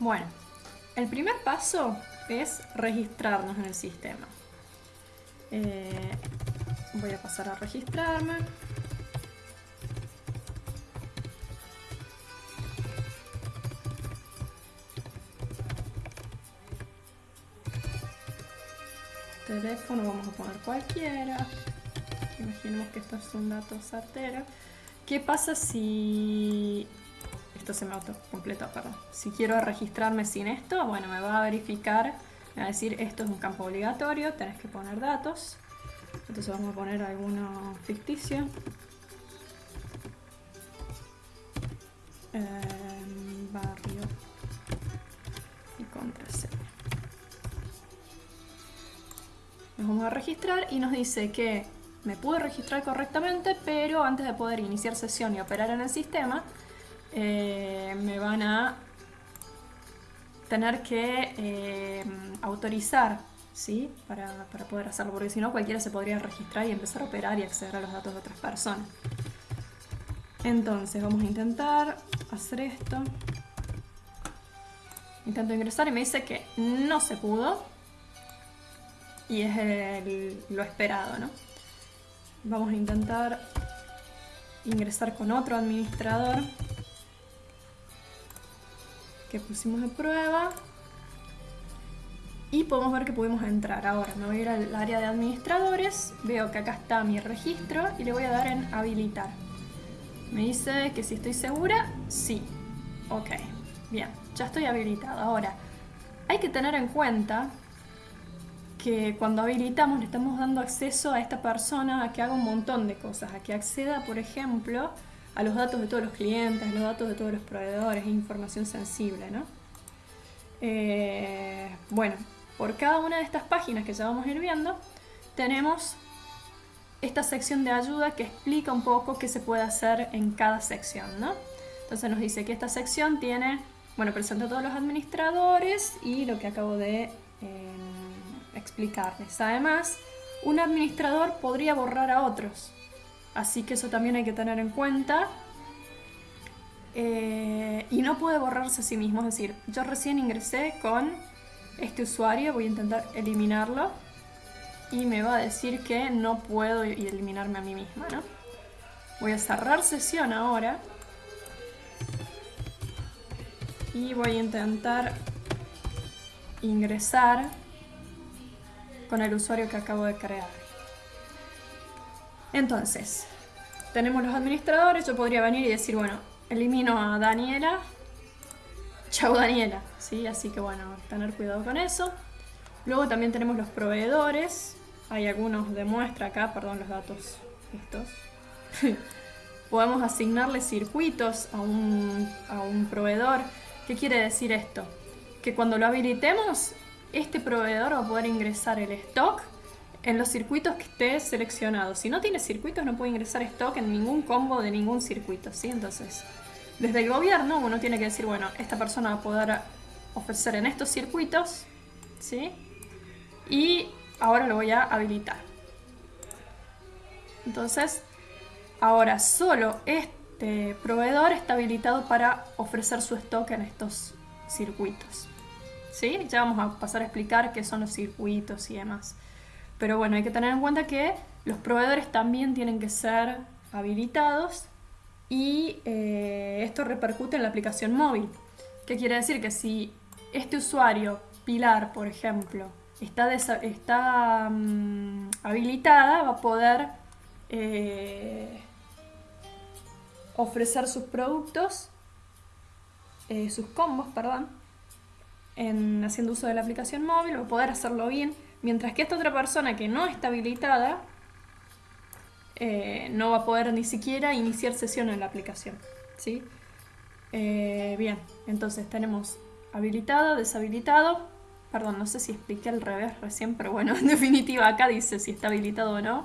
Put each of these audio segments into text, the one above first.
Bueno, el primer paso es registrarnos en el sistema. Eh, voy a pasar a registrarme. Teléfono vamos a poner cualquiera. Imaginemos que esto es un dato certero. ¿Qué pasa si... Esto se me autocompletó, perdón. Si quiero registrarme sin esto, bueno, me va a verificar, me va a decir esto es un campo obligatorio, tenés que poner datos. Entonces vamos a poner alguno ficticio. Em, barrio y contraseña. Nos vamos a registrar y nos dice que me pude registrar correctamente, pero antes de poder iniciar sesión y operar en el sistema, eh, me van a tener que eh, autorizar ¿sí? Para, para, poder hacerlo, porque si no cualquiera se podría registrar y empezar a operar y acceder a los datos de otras personas. Entonces vamos a intentar hacer esto. Intento ingresar y me dice que no se pudo. Y es lo esperado, ¿no? Vamos a intentar ingresar con otro administrador que pusimos de prueba y podemos ver que podemos entrar. Ahora me voy a ir al área de administradores, veo que acá está mi registro y le voy a dar en habilitar. Me dice que si estoy segura, sí. Ok, bien, ya estoy habilitada. Ahora, hay que tener en cuenta que cuando habilitamos le estamos dando acceso a esta persona a que haga un montón de cosas, a que acceda, por ejemplo, a los datos de todos los clientes, a los datos de todos los proveedores, información sensible, ¿no? Eh, bueno, por cada una de estas páginas que ya vamos a ir viendo, tenemos esta sección de ayuda que explica un poco qué se puede hacer en cada sección, ¿no? Entonces nos dice que esta sección tiene, bueno, presenta a todos los administradores y lo que acabo de... Eh, explicarles. Además, un administrador podría borrar a otros, así que eso también hay que tener en cuenta. Eh, y no puede borrarse a sí mismo, es decir, yo recién ingresé con este usuario, voy a intentar eliminarlo y me va a decir que no puedo eliminarme a mí misma, ¿no? Voy a cerrar sesión ahora y voy a intentar ingresar con el usuario que acabo de crear. Entonces, tenemos los administradores, yo podría venir y decir, bueno, elimino a Daniela, chau Daniela, ¿sí? Así que bueno, tener cuidado con eso. Luego también tenemos los proveedores, hay algunos de muestra acá, perdón los datos estos. Podemos asignarle circuitos a un, a un proveedor. ¿Qué quiere decir esto? Que cuando lo habilitemos, este proveedor va a poder ingresar el stock en los circuitos que esté seleccionado. Si no tiene circuitos no puede ingresar stock en ningún combo de ningún circuito, ¿sí? Entonces, desde el gobierno uno tiene que decir, bueno, esta persona va a poder ofrecer en estos circuitos, ¿sí? Y ahora lo voy a habilitar. Entonces, ahora solo este proveedor está habilitado para ofrecer su stock en estos circuitos. ¿sí? Ya vamos a pasar a explicar qué son los circuitos y demás. Pero bueno, hay que tener en cuenta que los proveedores también tienen que ser habilitados y eh, esto repercute en la aplicación móvil. ¿Qué quiere decir? Que si este usuario, Pilar, por ejemplo, está, está mm, habilitada, va a poder eh, ofrecer sus productos, eh, sus combos, perdón, en haciendo uso de la aplicación móvil o poder hacerlo bien, mientras que esta otra persona que no está habilitada eh, no va a poder ni siquiera iniciar sesión en la aplicación. ¿sí? Eh, bien, entonces tenemos habilitado, deshabilitado. Perdón, no sé si expliqué al revés recién, pero bueno, en definitiva acá dice si está habilitado o no.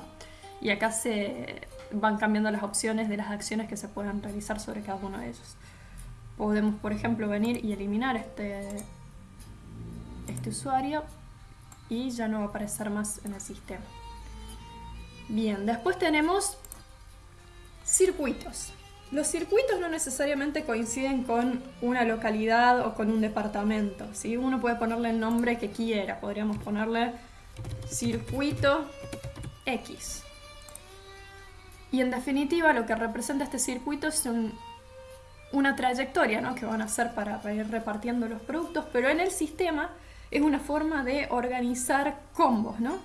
Y acá se van cambiando las opciones de las acciones que se puedan realizar sobre cada uno de ellos. Podemos, por ejemplo, venir y eliminar este, este usuario y ya no va a aparecer más en el sistema. Bien, después tenemos circuitos. Los circuitos no necesariamente coinciden con una localidad o con un departamento. ¿sí? Uno puede ponerle el nombre que quiera. Podríamos ponerle circuito X. Y en definitiva lo que representa este circuito es una trayectoria ¿no? que van a hacer para, ir repartiendo los productos, pero en el sistema es una forma de organizar combos. ¿no?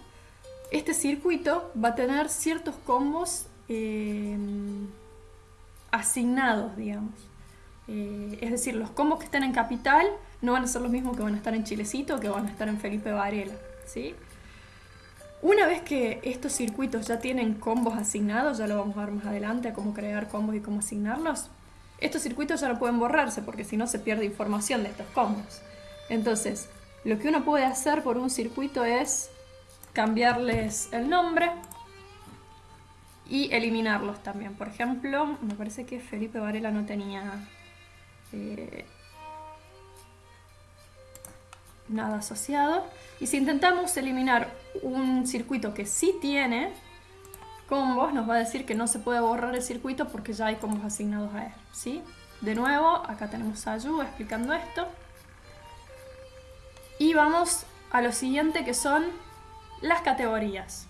Este circuito va a tener ciertos combos eh, asignados, digamos. Eh, es decir, los combos que están en Capital no van a ser los mismos que van a estar en Chilecito que van a estar en Felipe Varela. ¿sí? Una vez que estos circuitos ya tienen combos asignados, ya lo vamos a ver más adelante a cómo crear combos y cómo asignarlos, estos circuitos ya no pueden borrarse porque si no se pierde información de estos combos. Entonces, lo que uno puede hacer por un circuito es cambiarles el nombre y eliminarlos también. Por ejemplo, me parece que Felipe Varela no tenía eh, nada asociado. Y si intentamos eliminar un circuito que sí tiene combos, nos va a decir que no se puede borrar el circuito porque ya hay combos asignados a él. ¿sí? De nuevo, acá tenemos a Yu explicando esto. Y vamos a lo siguiente que son las categorías.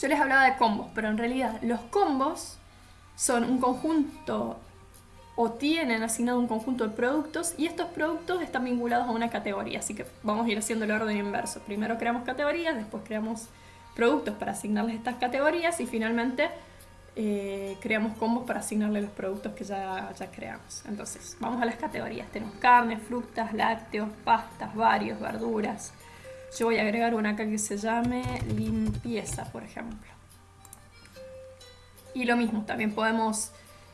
Yo les hablaba de combos, pero en realidad los combos son un conjunto o tienen asignado un conjunto de productos y estos productos están vinculados a una categoría, así que vamos a ir haciendo el orden inverso. Primero creamos categorías, después creamos productos para asignarles estas categorías y finalmente eh, creamos combos para asignarle los productos que ya, ya creamos. Entonces, vamos a las categorías. Tenemos carne, frutas, lácteos, pastas, varios, verduras. Yo voy a agregar una acá que se llame limpieza, por ejemplo. Y lo mismo, también podemos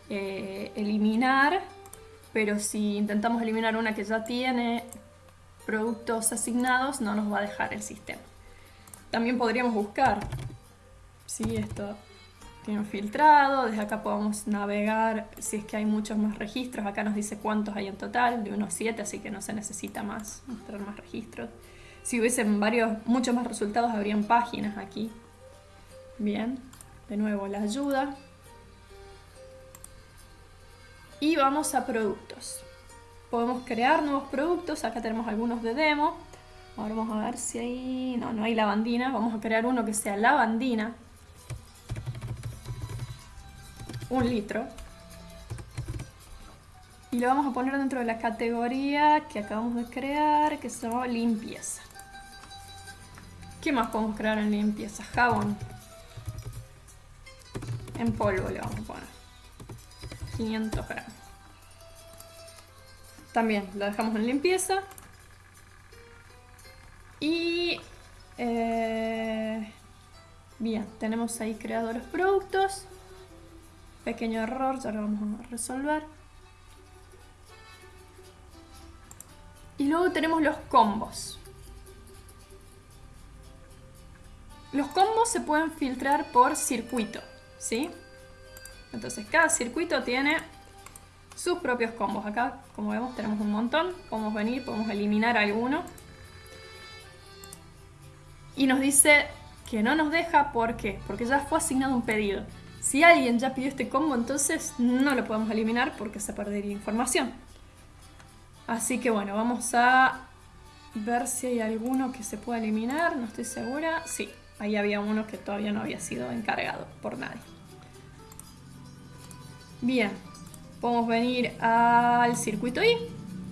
eh, eliminar, pero si intentamos eliminar una que ya tiene productos asignados, no nos va a dejar el sistema. También podríamos buscar si esto tiene filtrado, desde acá podemos navegar si es que hay muchos más registros, acá nos dice cuántos hay en total, de unos 7, así que no se necesita más, mostrar más registros. Si hubiesen varios, muchos más resultados, habrían páginas aquí. Bien, de nuevo la ayuda. Y vamos a productos. Podemos crear nuevos productos. Acá tenemos algunos de demo. Ahora vamos a ver si hay... No, no hay lavandina. Vamos a crear uno que sea lavandina. Un litro. Y lo vamos a poner dentro de la categoría que acabamos de crear, que llama limpieza. ¿Qué más podemos crear en limpieza? Jabón. En polvo le vamos a poner. 500 gramos. También lo dejamos en limpieza. Y... Eh, bien, tenemos ahí creado los productos. Pequeño error, ya lo vamos a resolver. Y luego tenemos los combos. Los combos se pueden filtrar por circuito, ¿sí? Entonces cada circuito tiene sus propios combos. Acá, como vemos, tenemos un montón. Podemos venir, podemos eliminar alguno. Y nos dice que no nos deja, ¿por qué? Porque ya fue asignado un pedido. Si alguien ya pidió este combo, entonces no lo podemos eliminar porque se perdería información. Así que bueno, vamos a ver si hay alguno que se pueda eliminar. No estoy segura. Sí, ahí había uno que todavía no había sido encargado por nadie. Bien, podemos venir al circuito I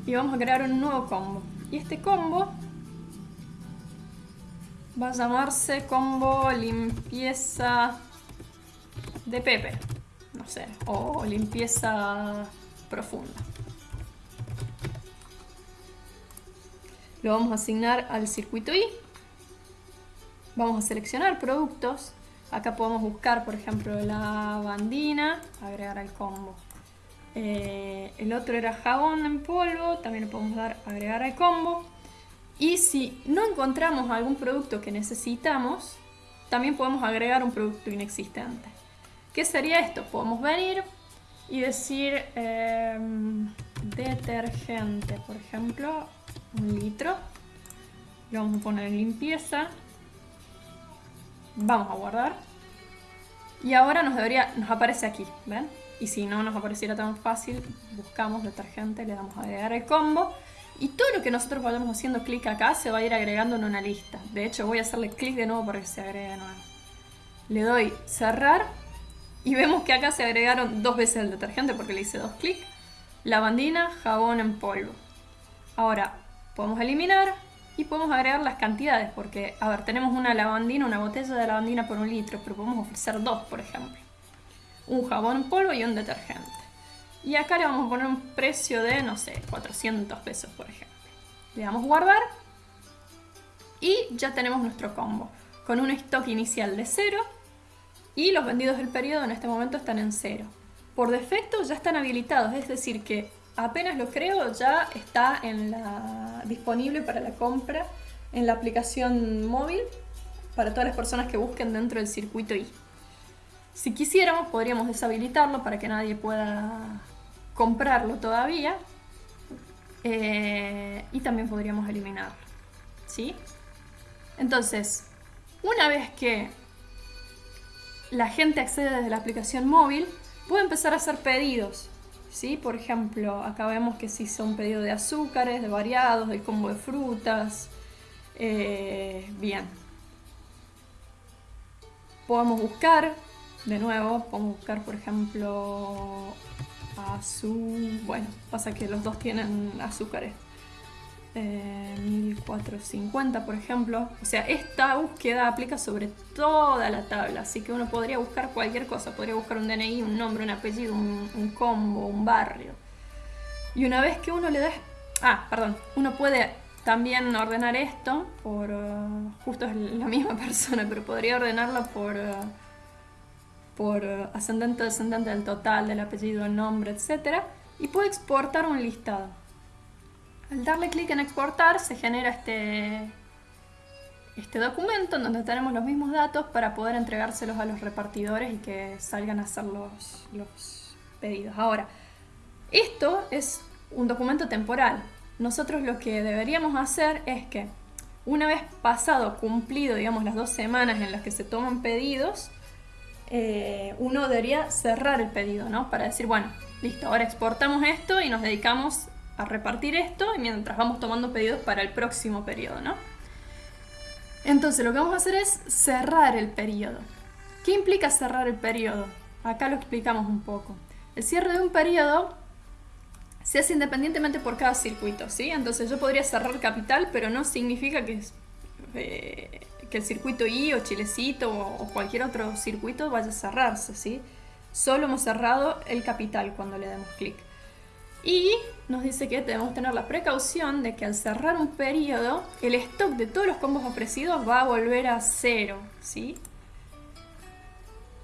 y vamos a crear un nuevo combo. Y este combo va a llamarse combo limpieza de Pepe, no sé, o limpieza profunda. Lo vamos a asignar al circuito I. Vamos a seleccionar productos Acá podemos buscar, por ejemplo, la bandina, agregar al combo. Eh, el otro era jabón en polvo, también le podemos dar agregar al combo. Y si no encontramos algún producto que necesitamos, también podemos agregar un producto inexistente. ¿Qué sería esto? Podemos venir y decir em, detergente, por ejemplo, un litro. Lo vamos a poner en limpieza. Vamos a guardar. Y ahora nos, debería, nos aparece aquí, ¿ven? Y si no nos apareciera tan fácil, buscamos detergente, le damos a agregar el combo. Y todo lo que nosotros vayamos haciendo clic acá se va a ir agregando en una lista. De hecho, voy a hacerle clic de nuevo para que se agregue de nuevo. Le doy cerrar y vemos que acá se agregaron dos veces el detergente porque le hice dos clics. Lavandina, jabón en polvo. Ahora, podemos eliminar y podemos agregar las cantidades porque, a ver, tenemos una lavandina, una botella de lavandina por un litro, pero podemos ofrecer dos, por ejemplo. Un jabón en polvo y un detergente. Y acá le vamos a poner un precio de, no sé, 400 pesos, por ejemplo. Le damos guardar. Y ya tenemos nuestro combo. Con un stock inicial de 0. Y los vendidos del periodo en este momento están en 0. Por defecto ya están habilitados, es decir que apenas lo creo ya está disponible para la compra en la aplicación móvil para todas las personas que busquen dentro del circuito I. Si quisiéramos podríamos deshabilitarlo para que nadie pueda comprarlo todavía. Eh, y también podríamos eliminarlo. ¿Sí? Entonces, una vez que la gente accede desde la aplicación móvil, puede empezar a hacer pedidos. ¿sí? Por ejemplo, acá vemos que se hizo un pedido de azúcares, de variados, del combo de frutas. Eh, bien. Podemos buscar, de nuevo, podemos buscar, por ejemplo, azul. Bueno, pasa que los dos tienen azúcares. 1450 eh, por ejemplo. O sea, esta búsqueda aplica sobre toda la tabla, así que uno podría buscar cualquier cosa. Podría buscar un DNI, un nombre, un apellido, un, combo, un barrio. Y una vez que uno le da... Ah, perdón. Uno puede también ordenar esto por... Uh, justo es la misma persona, pero podría ordenarlo por... Uh, por ascendente, descendente del total, del apellido, el nombre, etc. Y puede exportar un listado. Al darle clic en exportar se genera este, este documento en donde tenemos los mismos datos para poder entregárselos a los repartidores y que salgan a hacer los, los pedidos. Ahora, esto es un documento temporal. Nosotros lo que deberíamos hacer es que una vez pasado, cumplido, digamos, las dos semanas en las que se toman pedidos, eh, uno debería cerrar el pedido, ¿no? Para decir, bueno, listo, ahora exportamos esto y nos dedicamos a repartir esto y mientras vamos tomando pedidos para el próximo periodo, ¿no? Entonces lo que vamos a hacer es cerrar el periodo. ¿Qué implica cerrar el periodo? Acá lo explicamos un poco. El cierre de un periodo se hace independientemente por cada circuito, ¿sí? Entonces yo podría cerrar capital, pero no significa que eh, que el circuito I o Chilecito o, cualquier otro circuito vaya a cerrarse, ¿sí? Solo hemos cerrado el capital cuando le damos clic. Y nos dice que debemos tener la precaución de que al cerrar un periodo, el stock de todos los combos ofrecidos va a volver a cero, ¿sí?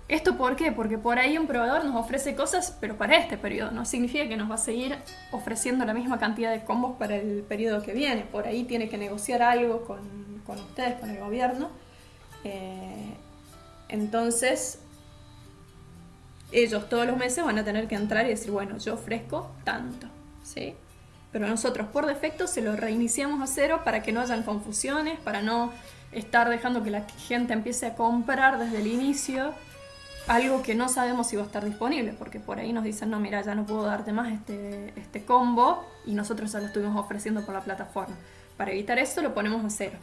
¿Esto por qué? Porque por ahí un proveedor nos ofrece cosas, pero para este periodo. No significa que nos va a seguir ofreciendo la misma cantidad de combos para el periodo que viene. Por ahí tiene que negociar algo con, ustedes, con el gobierno. Eh, entonces, ellos todos los meses van a tener que entrar y decir, bueno, yo ofrezco tanto. ¿sí? Pero nosotros por defecto se lo reiniciamos a cero para que no hayan confusiones, para no estar dejando que la gente empiece a comprar desde el inicio algo que no sabemos si va a estar disponible, porque por ahí nos dicen, no, mira, ya no puedo darte más este, este combo y nosotros ya lo estuvimos ofreciendo por la plataforma. Para evitar eso lo ponemos a cero.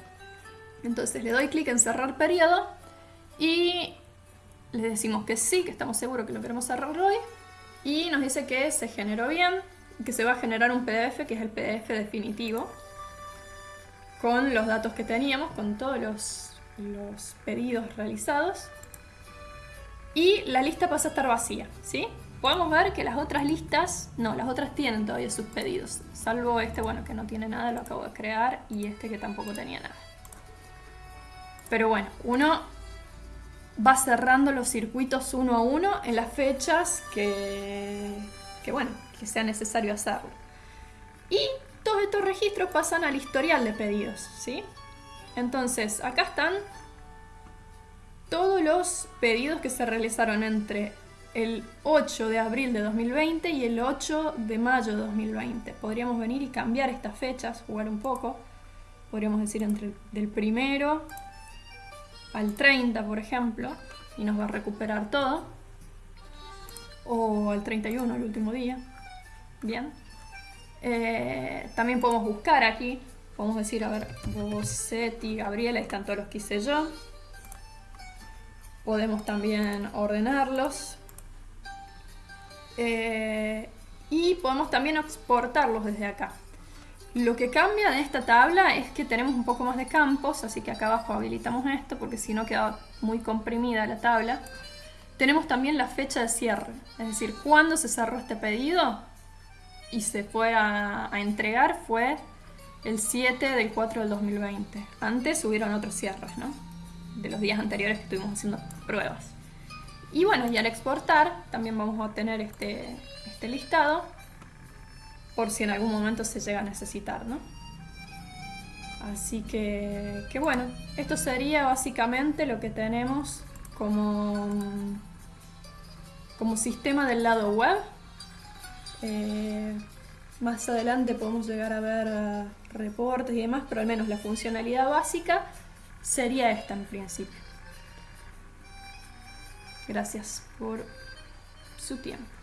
Entonces le doy clic en cerrar periodo y le decimos que sí, que estamos seguros que lo queremos cerrar hoy y nos dice que se generó bien, que se va a generar un PDF, que es el PDF definitivo, con los datos que teníamos, con todos los, los pedidos realizados y la lista pasa a estar vacía, ¿sí? Podemos ver que las otras listas, no, las otras tienen todavía sus pedidos, salvo este, bueno, que no tiene nada, lo acabo de crear, y este que tampoco tenía nada. Pero bueno, uno va cerrando los circuitos uno a uno en las fechas que, que bueno, que sea necesario hacerlo. Y todos estos registros pasan al historial de pedidos, ¿sí? Entonces, acá están todos los pedidos que se realizaron entre el 8 de abril de 2020 y el 8 de mayo de 2020. Podríamos venir y cambiar estas fechas, jugar un poco. Podríamos decir entre del primero al 30, por ejemplo, y nos va a recuperar todo. o el 31, el último día. Bien. Eh, también podemos buscar aquí, podemos decir, a ver, Bosetti, Gabriela, están todos los que hice yo. Podemos también ordenarlos. Eh, y podemos también exportarlos desde acá. Lo que cambia de esta tabla es que tenemos un poco más de campos, así que acá abajo habilitamos esto porque si no queda muy comprimida la tabla. Tenemos también la fecha de cierre, es decir, cuando se cerró este pedido y se fue a, entregar fue el 7 del 4 del 2020. Antes hubieron otros cierres, ¿no? De los días anteriores que estuvimos haciendo pruebas. Y bueno, y al exportar también vamos a obtener este, este listado por si en algún momento se llega a necesitar, ¿no? Así que, que bueno, esto sería básicamente lo que tenemos como, como sistema del lado web. Eh, más adelante podemos llegar a ver eh, reportes y demás, pero al menos la funcionalidad básica sería esta en principio. Gracias por su tiempo.